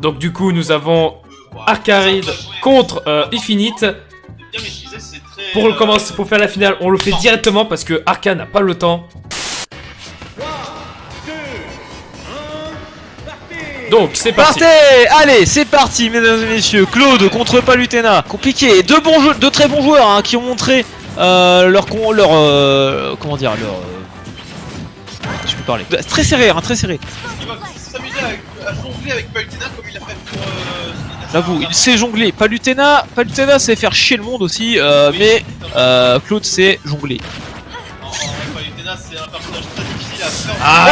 Donc du coup, nous avons Arcaride contre euh, Infinite. Pour, commencer, pour faire la finale, on le fait directement parce que Arca n'a pas le temps. Donc c'est parti. Allez, c'est parti, mesdames et messieurs. Claude contre Palutena. Compliqué. Deux très bons joueurs hein, qui ont montré euh, leur leur euh, comment dire, leur. Euh, Je peux parler. Très serré, hein, très serré. Il va s'amuser à, à jongler avec Palutena comme il a fait pour. Euh, J'avoue, il sait jongler. Palutena, Palutena sait faire chier le monde aussi, euh, mais euh, Claude sait jongler. Ah,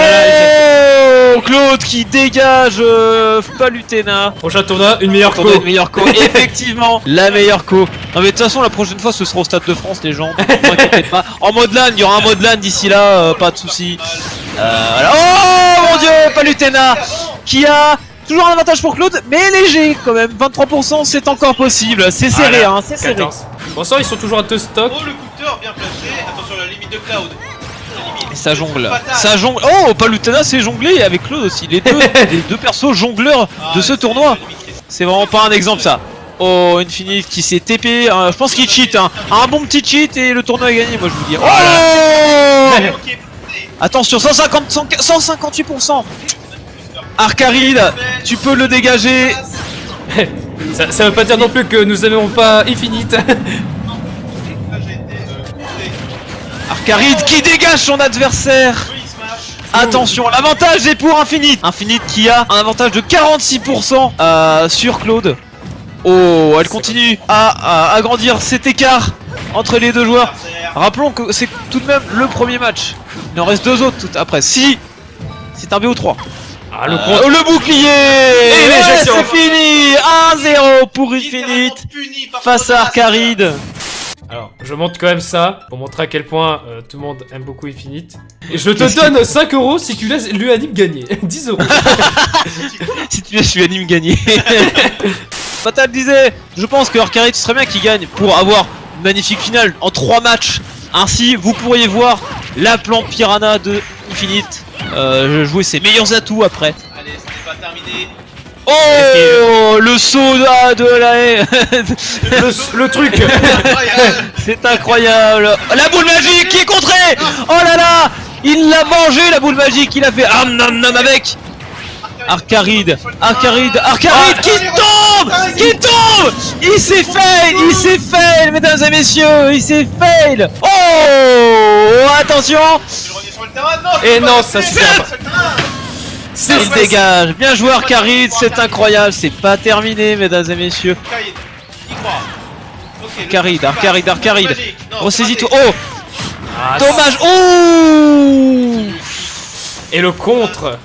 Oh Claude qui dégage euh, Palutena. Prochain tournoi, une meilleure co. Une meilleure co. Effectivement, la meilleure co. Non mais de toute façon, la prochaine fois, ce sera au Stade de France, les gens. Ne vous inquiétez pas. En mode LAN, il y aura un mode LAN d'ici là, euh, pas de soucis. Euh, voilà. Oh mon dieu, Palutena qui a toujours un avantage pour Claude, mais léger quand même. 23%, c'est encore possible. C'est serré, Voilà, hein, c'est serré. 14. Bon sang, ils sont toujours à deux stocks. Oh, le couteur bien placé. Attention, la limite de Cloud. Ça jongle. Ça jongle. Oh, Palutena c'est jonglé avec Claude aussi. Les deux, les deux persos jongleurs Ah, de ce c'est tournoi. C'est vraiment pas un exemple ça. Oh, Infinite qui s'est TP. euh, je pense qu'il cheat. Hein. Un bon petit cheat et le tournoi est gagné, moi je vous dis. Oh. Attention, 150, 158%. Arcaride, tu peux le dégager. Ça, ça veut pas dire non plus que nous n'aimons pas Infinite. Arcaride qui dégage son adversaire. Attention, l'avantage est pour Infinite. Infinite qui a un avantage de 46% euh, sur Claude. Oh, elle continue à, à agrandir cet écart entre les deux joueurs. Rappelons que c'est tout de même le premier match. Il en reste deux autres tout après. Si c'est un BO3. Ah, le Euh, le bouclier Et c'est fini 1-0 pour Infinite face à. Arcaride. Alors, je montre quand même ça pour montrer à quel point euh, tout le monde aime beaucoup Infinite. Et je te donne 5 euros si tu laisses l'Uanime gagner. 10 euros. Si tu laisses l'unanime gagner. Fatal disait, je pense que Arcaride ce serait bien qu'il gagne pour avoir une magnifique finale en 3 matchs. Ainsi, vous pourriez voir la plante Piranha de Infinite euh, jouer ses meilleurs atouts après. Allez, ce n'est pas terminé. Oh, le saut de, la haie. le, le truc. C'est incroyable. La boule magique qui est contrée. Oh là là, il l'a mangé la boule magique. Il a fait am nam nam avec. Arcaride, Arcaride, Arcaride qui tombe Qui tombe Il s'est fail Il s'est fail, mesdames et messieurs Il s'est fail Oh Attention Et non, ça passer. C'est Il dégage Bien joué Arcaride, c'est incroyable, c'est pas terminé, mesdames et messieurs. Arcaride. Y croit. Ok, le Arcaride, truc passe. Arcaride, Arcaride. Magique. Non, Ressaisis-toi. c'est raté. Oh Ah, Dommage Oh Et le contre.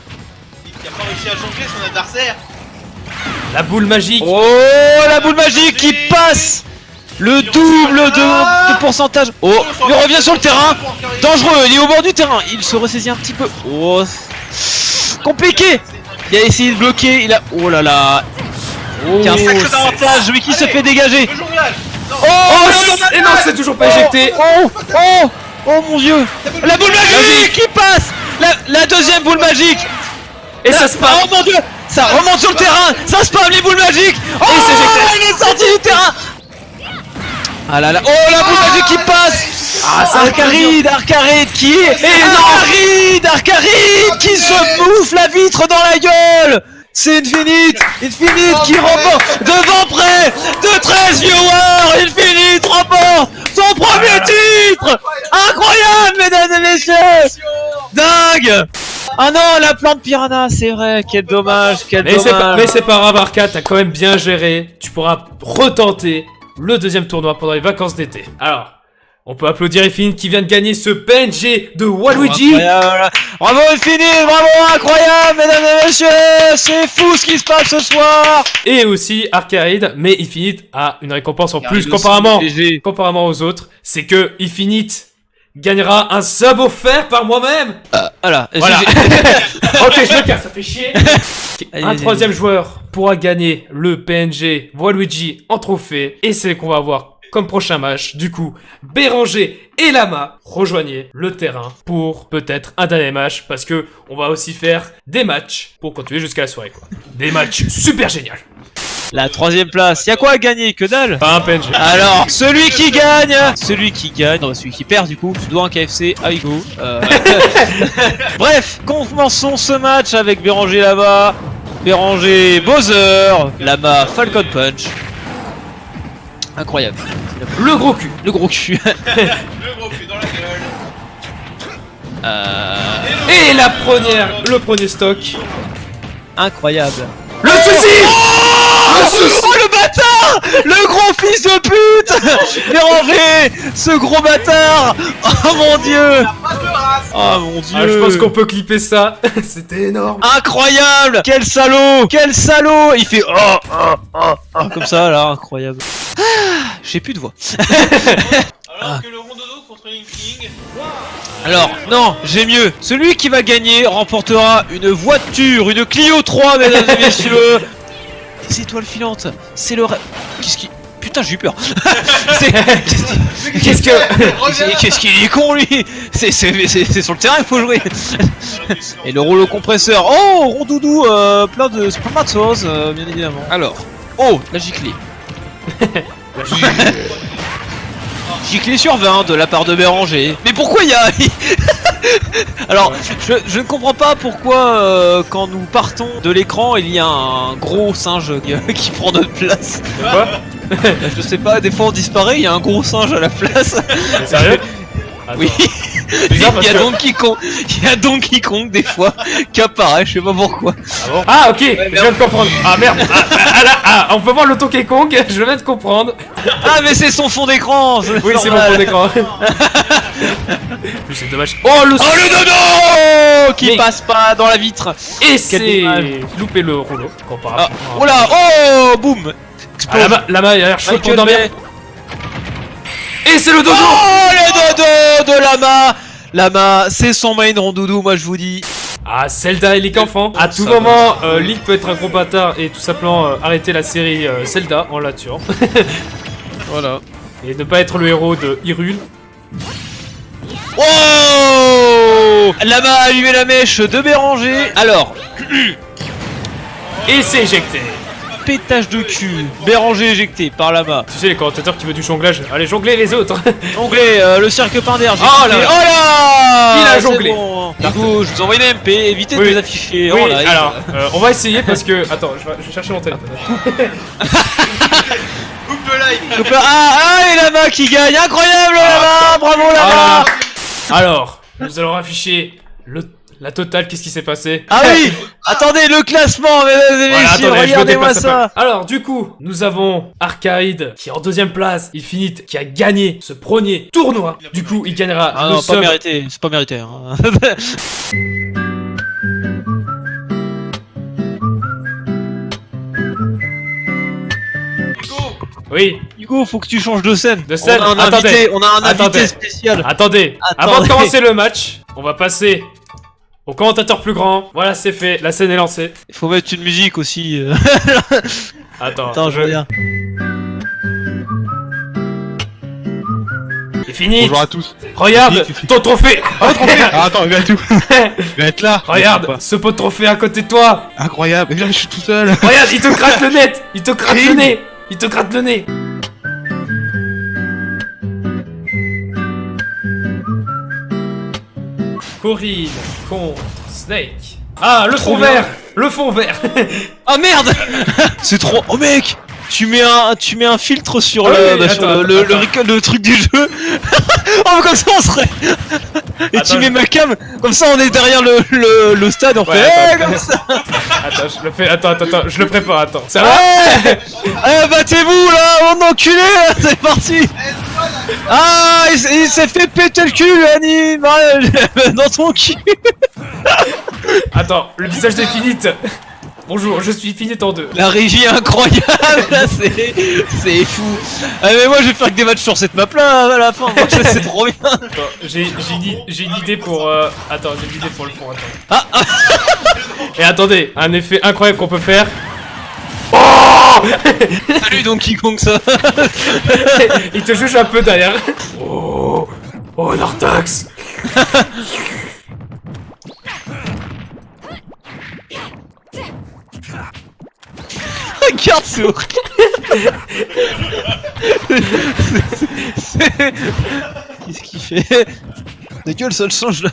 Il a pas réussi à jongler son adversaire. La boule magique. Oh la boule magique qui passe Le double de, de pourcentage Oh Il revient sur le terrain Dangereux, il est au bord du terrain Il se ressaisit un petit peu Oh Compliqué. Il a essayé de bloquer, il a... Oh là là. Oh, Il y a un sacré c'est- avantage, mais qui se fait dégager. Non. Oh, Oh, non, et non, c'est toujours pas éjecté. Oh. Oh Oh mon dieu. La boule magique qui passe. La, la deuxième boule magique. Et ça se passe. Oh mon dieu. Ça remonte sur le terrain. Ça spam les boules magiques. Oh il est sorti du terrain. Ah là là. Oh la boule magique qui passe Ah, ça Arcaride Arcaride qui est Et non. Arcaride Arcaride qui se bouffe la vitre dans la gueule. C'est Infinite Infinite qui remporte devant près de 13 viewers Infinite remporte son premier titre. Incroyable mesdames et messieurs. Dingue. Ah non, la plante piranha, c'est vrai, quel dommage, quel Mais c'est dommage. mais c'est pas grave, Arca, t'as quand même bien géré. Tu pourras retenter le deuxième tournoi pendant les vacances d'été. Alors, on peut applaudir Infinite qui vient de gagner ce PNG de Waluigi. Incroyable. Bravo Infinite, bravo, incroyable, mesdames et messieurs, c'est fou ce qui se passe ce soir. Et aussi Arcaride, mais Infinite a une récompense en plus comparément, comparément aux autres. C'est que Infinite gagnera un sub offert par moi-même. Voilà. Voilà. Ok, je me casse, ça fait chier. Allez, Un allez, troisième joueur pourra gagner le PNG Waluigi en trophée. Et c'est qu'on va avoir comme prochain match. Du coup, Béranger et Lama rejoignez le terrain pour peut-être un dernier match. Parce que on va aussi faire des matchs pour continuer jusqu'à la soirée. Quoi. Des matchs super géniaux. La troisième place. Y a quoi à gagner Que dalle? Pas un PNG. Alors, celui qui gagne, celui qui gagne, non, celui qui perd du coup, tu dois un KFC à Hugo. Euh, Bref, commençons ce match avec Béranger là-bas, Béranger Bowser, Lama Falcon Punch. Incroyable. Le gros cul. Le gros cul. Le gros cul dans la gueule. Euh, Et la première, le premier stock. incroyable. Le souci Le souci Oh le bâtard Le gros fils de pute Ce gros bâtard Oh mon dieu. Oh mon dieu Ah, je pense qu'on peut clipper ça. C'était énorme. Incroyable Quel salaud Quel salaud Il fait oh, oh, oh, oh, comme ça là, incroyable. Ah, J'ai plus de voix. Alors que le rondodo contre Link King. Alors, non, j'ai mieux. Celui qui va gagner remportera une voiture, une Clio 3, mesdames et messieurs. Des étoiles filantes, c'est le. Qu'est-ce qui... Putain, j'ai eu peur. Qu'est-ce que... Qu'est-ce qu'il est con lui. C'est sur le terrain il faut jouer. Et le rouleau compresseur. Oh rondoudou euh, plein de choses euh, bien évidemment. Alors Oh la giclée. Giclée. Sur 20 de la part de Béranger. Mais pourquoi il y a Alors je, je ne comprends pas pourquoi euh, quand nous partons de l'écran il y a un gros singe qui, qui prend notre place. Quoi Je sais pas des fois on disparaît il y a un gros singe à la place. Sérieux? Oui Il y a Donkey Kong, il y a Donkey Kong des fois qui apparaît, je sais pas pourquoi. Ah bon Ah ok, je viens de comprendre. Ah merde. Ah, ah, là, ah, on peut voir le Donkey Kong, je viens de comprendre. Ah mais c'est son fond d'écran Oui, c'est mon fond d'écran. c'est dommage. Oh le Oh le dodo Qui Mais- passe pas dans la vitre Et c'est loupé le rouleau. ah, comparable. Oh là Oh Boum Ah, la main, la main, il a l'air chaud pour dormir. Et c'est le dodo Oh le dodo de Lama Lama, c'est son main rondoudou, moi je vous dis. Ah, Zelda et Link enfant. À tout Ça moment, euh, Link peut être un gros bâtard et tout simplement euh, arrêter la série euh, Zelda en la tuant. Voilà. et ne pas être le héros de Hyrule. Oh Lama a allumé la mèche de Béranger. Alors, Et c'est éjecté. Pétage de cul. Béranger éjecté par Lama. Tu sais, les commentateurs qui veulent du jonglage. Allez, jongler les autres. Jonglé, euh, le cirque Pinder. Oh là là. Oh là Il a jonglé. Bon. Du coup, je vous envoie une MP, évitez Oui. de les afficher. Oui, live. alors, euh, on va essayer parce que. Attends, je vais, je vais chercher mon téléphone. Coupe live. Ah, ah, et Lama qui gagne, incroyable Lama, bravo Lama Ah. Alors, nous allons afficher le, la totale. Qu'est-ce qui s'est passé Ah oui, attendez, le classement, mesdames et Voilà, messieurs, me regardez-moi ça. Alors, du coup, nous avons Arcade qui est en deuxième place, Infinite qui a gagné ce premier tournoi. Du coup, il gagnera Ah le non, pas mérité, c'est pas mérité. hein. Hugo. Oui, Hugo, faut que tu changes de scène. De scène, On a un attendez. invité, on a un Attendez. invité spécial. attendez. Attendez. Avant de commencer le match, on va passer au commentateur plus grand. Voilà, c'est fait. La scène est lancée. Il faut mettre une musique aussi. euh. Attends, Attends, je reviens. Infinite, Bonjour à tous. regarde ton trophée. Ah, attends, il va tout. Il va être là. Regarde ce pot de trophée à côté de toi. Incroyable. Et là, je suis tout seul. Regarde, il te gratte le net Il te gratte le nez Il te gratte le nez Corinne contre Snake. Ah, le fond bien. vert Le fond vert Ah merde C'est trop. Oh mec tu mets un, tu mets un filtre sur, Ah le, oui, bah, sur attends, le, le, attends. le recall- le truc du jeu. oh mais comme ça on serait. Et Attends, tu mets je- ma cam, comme ça on est derrière le, le, le stade, on Ouais, fait. attends. Eh, comme ça. Attends, je le fais, attends, attends, attends, je le prépare, attends. Ça va Eh, eh, battez-vous là, mon enculé, c'est parti. Ah, il, s'est fait péter le cul, animal, dans ton cul. Attends, le visage d'Infinite Bonjour, je suis Finite en deux. La régie incroyable, là, c'est c'est fou. Ah, mais moi, je vais faire que des matchs sur cette map là à la fin. C'est trop bien. Attends, J'ai j'ai une, i- j'ai une idée pour... euh, Attends, j'ai une idée pour le fond, attends. Ah, ah. Et attendez, un effet incroyable qu'on peut faire. Salut Donkey Kong, ça. Il te juge un peu derrière. Oh Oh, Nartax Regarde ce Qu'est-ce qu'il fait De gueule, ça le change là.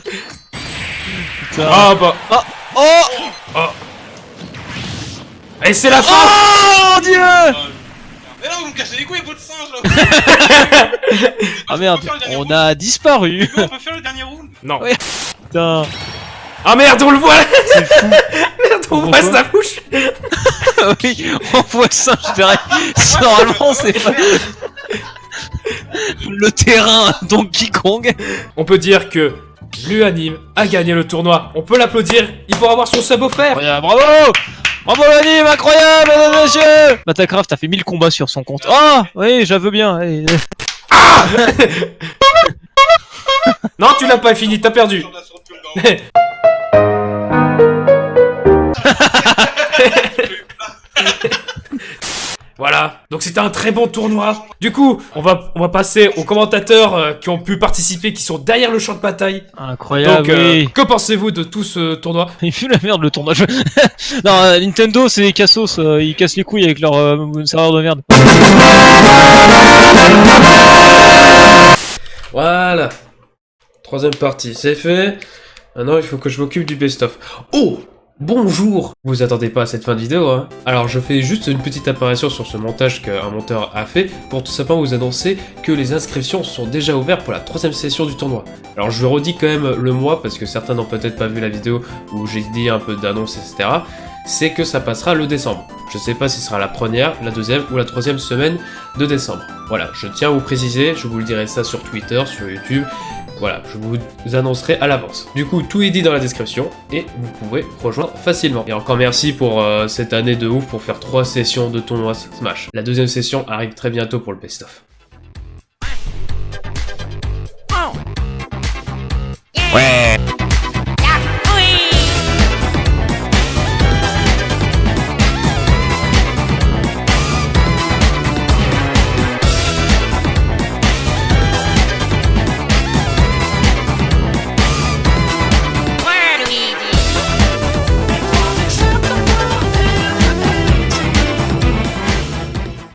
Putain. Ah bah... Oh Et c'est la fin Oh mon dieu Mais là, vous me cassez les couilles, votre singe là Ah merde, on a disparu. On peut faire le dernier round Non. Ouais. Putain. Ah merde, on le voit C'est fou. Merde, on voit sa bouche oui, on voit ça, je dirais. Normalement, c'est pas... Le terrain Donkey Kong. On peut dire que l'Uanime a gagné le tournoi. On peut l'applaudir. Il faut avoir son sub offert. Bravo Bravo l'anime, incroyable, mesdames et messieurs Batacraft a fait 1000 combats sur son compte. Ah Oui, j'aveux bien. allez. Non, tu l'as pas fini, t'as perdu. Voilà, donc c'était un très bon tournoi. Du coup, on va, on va passer aux commentateurs euh, qui ont pu participer, qui sont derrière le champ de bataille. Incroyable, Donc, euh, oui. que pensez-vous de tout ce tournoi? Il fait la merde le tournage. non, euh, Nintendo, c'est des cassos, euh, ils cassent les couilles avec leur euh, serveur de merde. Voilà. Troisième partie, c'est fait. Maintenant, il faut que je m'occupe du best-of. Oh Bonjour Vous attendez pas à cette fin de vidéo, hein Alors, je fais juste une petite apparition sur ce montage qu'un monteur a fait pour tout simplement vous annoncer que les inscriptions sont déjà ouvertes pour la troisième session du tournoi. Alors, je redis quand même le mois parce que certains n'ont peut-être pas vu la vidéo où j'ai dit un peu d'annonce, etc. C'est que ça passera le décembre. Je sais pas si ce sera la première, la deuxième ou la troisième semaine de décembre. Voilà, je tiens à vous préciser, je vous le dirai ça sur Twitter, sur YouTube, voilà, je vous annoncerai à l'avance. Du coup, tout est dit dans la description et vous pouvez rejoindre facilement. Et encore merci pour euh, cette année de ouf pour faire trois sessions de tournoi Smash. La deuxième session arrive très bientôt pour le best-of. Ouais